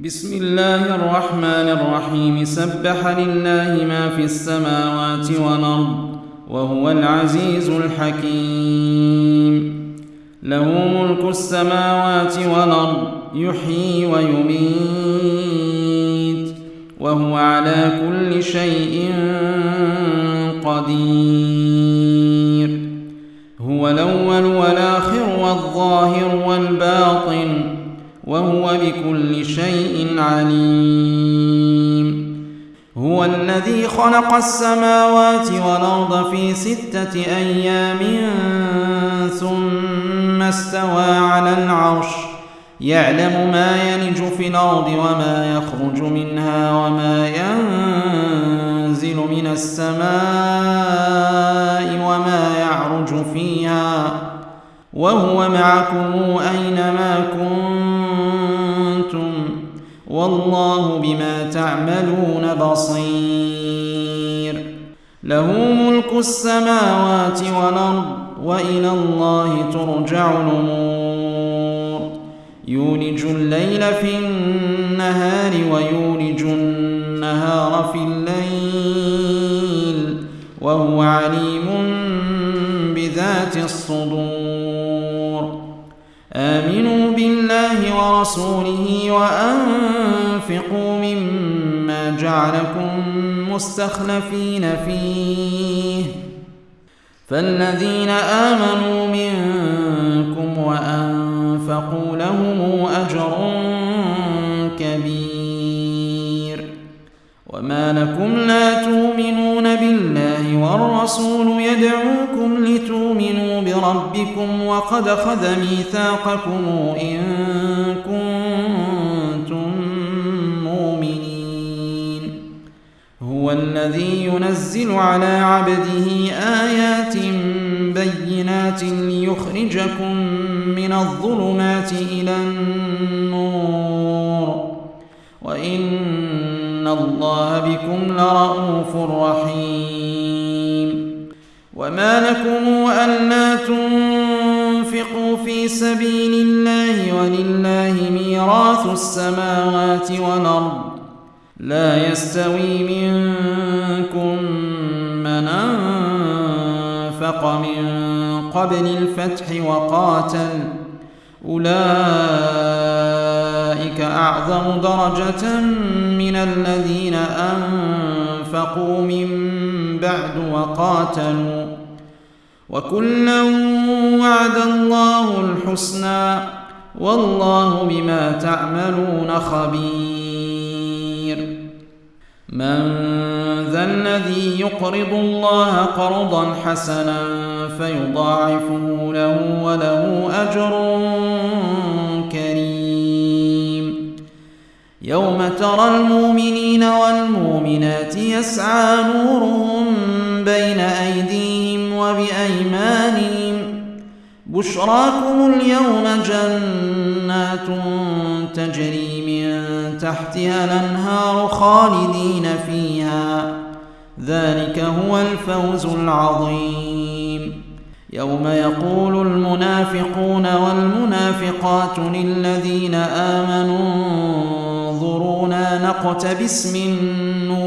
بسم الله الرحمن الرحيم. سبح لله ما في السماوات والأرض وهو العزيز الحكيم. له ملك السماوات والأرض يحيي ويميت وهو على كل شيء قدير. خلق السماوات والأرض في ستة أيام ثم استوى على العرش. يعلم ما يلج في الأرض وما يخرج منها وما ينزل من السماء وما يعرج فيها. وهو معكم أينما كنتم والله بما تعملون بصير. له ملك السماوات والأرض وإلى الله ترجع الأمور. يولج الليل في النهار ويولج النهار في الليل وهو عليم بذات الصدور. آمنوا بالله ورسوله وأنفقوا مما جعلكم مستخلفين فيه. فالذين آمنوا منكم وأنفقوا لهم أجر كبير. وما لكم لا تؤمنون بالله والرسول يدعوكم لتؤمنوا بربكم وقد خذ ميثاقكم إن كنتم مؤمنين. هو الذي ينزل على عبده آيات بينات ليخرجكم من الظلمات إلى النور. وإن الله بكم لرؤوف رحيم. وما لكم ألا تنفقوا في سبيل الله ولله ميراث السماوات والأرض لا يستوي منكم من أنفق من قبل الفتح وقاتل أولئك أعظم درجة من الذين أنفقوا من بعد وقاتلوا وكلا وعد الله الحسنى والله بما تعملون خبير. من ذا الذي يقرض الله قرضا حسنا فيضاعفه له وله أجر كريم. يوم ترى المؤمنين والمؤمنات يسعى نورهم بين أيديهم وبأيمانهم. بشراكم اليوم جنات تجري من تحتها الأنهار خالدين فيها. ذلك هو الفوز العظيم. يوم يقول المنافقون والمنافقات للذين آمنوا انظرونا نقتبس من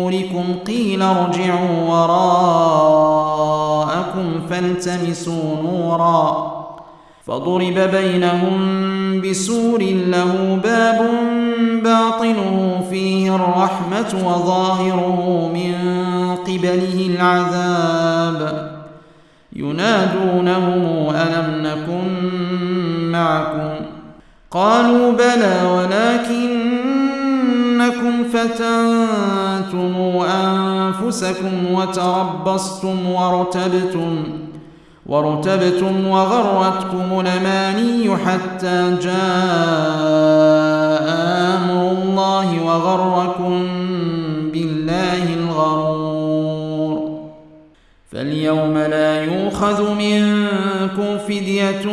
نوركم قيل ارجعوا وراءكم فالتمسوا نورا فضرب بينهم بسور له باب باطنه فيه الرحمة وظاهره من قبله العذاب ينادونهم ألم نكن معكم قالوا بلى ولكنكم فتنتم أنفسكم وتربصتم وارتبتم وارتبتم وغرتكم الأماني حتى جاء أمر الله وغركم بالله الغرور. فاليوم لا يؤخذ منكم فدية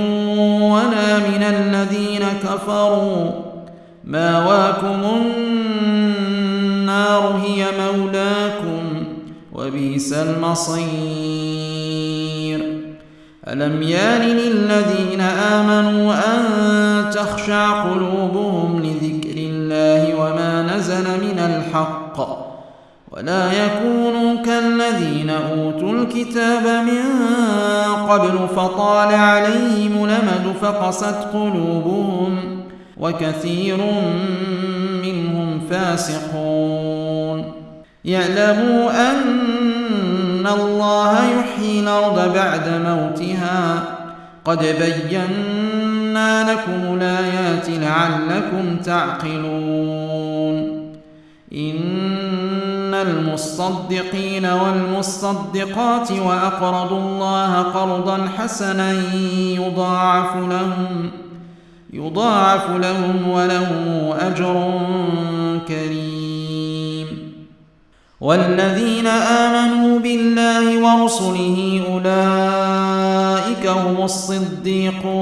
ولا من الذين كفروا. ماواكم النار هي مولاكم وبئس المصير. ألم يان للذين آمنوا أن تخشع قلوبهم لذكر الله وما نزل من الحق ولا يكونوا كالذين أوتوا الكتاب من قبل فطال عليهم الأمد فقست قلوبهم وكثير منهم فاسقون. يعلموا أن الله يحيي الأرض بعد موتها. قد بينا لكم الآيات لعلكم تعقلون. إن المصدقين والمصدقات وأقرضوا الله قرضا حسنا يضاعف لهم. يضاعف لهم ولهم أجر كريم. والذين آمنوا بالله ورسله أولئك هم الصديقون.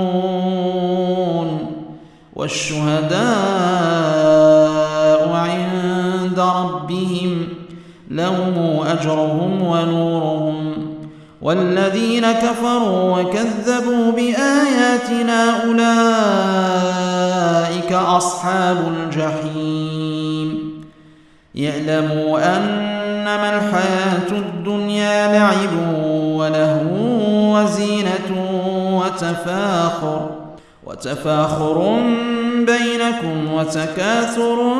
والشهداء عند ربهم لهم أجرهم ونورهم. والذين كفروا وكذبوا بآياتنا أولئك أصحاب الجحيم. يعلموا أنما الحياة الدنيا لعب وله وزينة وتفاخر وتفاخر بينكم وتكاثر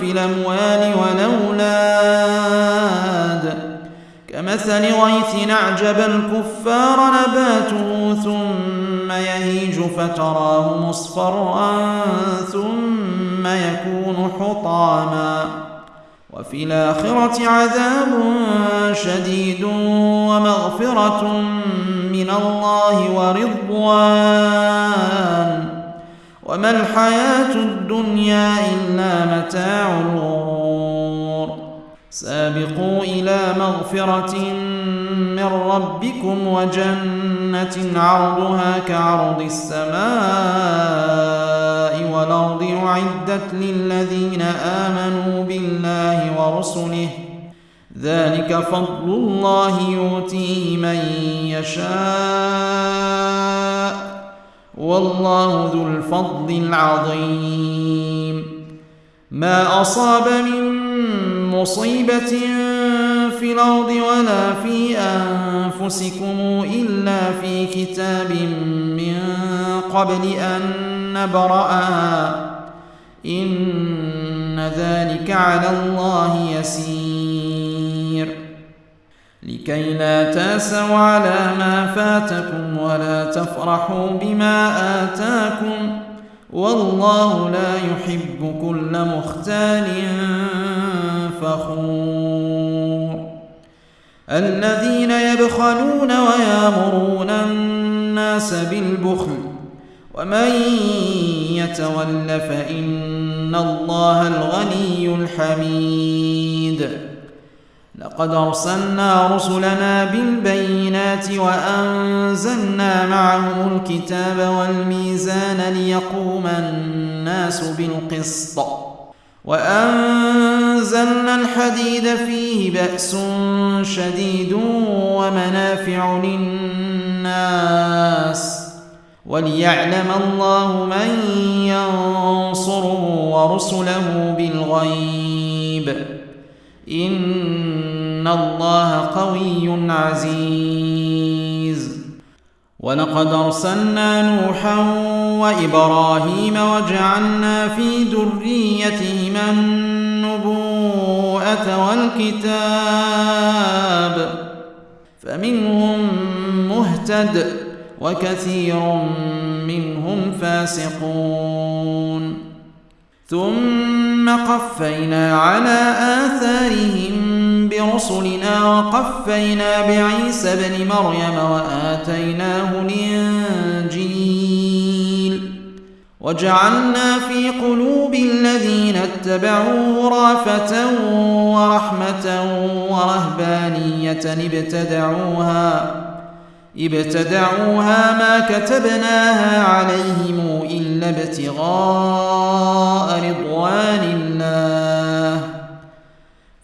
في الأموال والأولاد. كمثل غيث أعجب الكفار نباته ثم يهيج فتراه مصفرا ثم يكون حطاما. وفي الآخرة عذاب شديد ومغفرة من الله ورضوان. وما الحياة الدنيا إلا متاع الغرور. سابقوا إلى مغفرة من ربكم وجنة عرضها كعرض السماء والأرض أعدت للذين آمنوا بالله ورسله. ذلك فضل الله يؤتيه من يشاء. والله ذو الفضل العظيم. ما أصاب من مصيبة في الأرض ولا في أنفسكم إلا في كتاب من قبل أن نبرأها إن ذلك على الله يسير. لكي لا تاسوا على ما فاتكم ولا تفرحوا بما آتاكم. والله لا يحب كل مختال فخور. الذين يبخلون ويامرون الناس بالبخل. ومن يتول فإن الله الغني الحميد. لقد أرسلنا رسلنا بالبينات وأنزلنا معهم الكتاب والميزان ليقوم الناس بالقسط. وأنزلنا الحديد فيه بأس شديد ومنافع للناس وليعلم الله من ينصره ورسله بالغيب إن الله قوي عزيز ولقد أرسلنا نوحا وإبراهيم وجعلنا في ذريتهما النبوءة والكتاب. فمنهم مهتد وكثير منهم فاسقون. ثم قفينا على آثارهم برسلنا وقفينا بعيسى ابن مريم وآتيناه الإنجيل. وجعلنا في قلوب الذين اتبعوه رافة ورحمة ورهبانية ابتدعوها. ابتدعوها ما كتبناها عليهم إلا ابتغاء رضوان الله.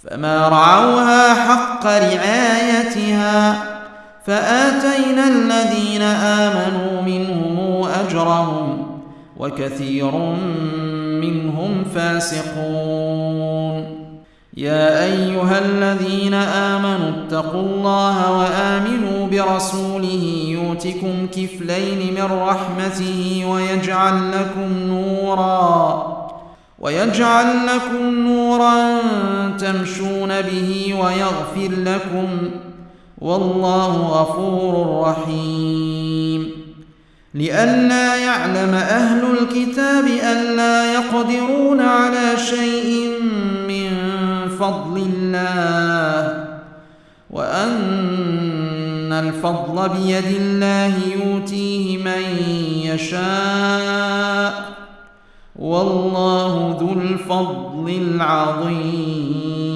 فما رعوها حق رعايتها فآتينا الذين آمنوا منهم أجرهم وكثير منهم فاسقون. يا أيها الذين آمنوا اتقوا الله وآمنوا برسوله يؤتكم كفلين من رحمته ويجعل لكم نورا ويجعل لكم نورا تمشون به ويغفر لكم والله غفور رحيم لئلا يعلم أهل الكتاب الا يقدرون على شيء فضل الله وأن الفضل بيد الله يؤتيه من يشاء والله ذو الفضل العظيم.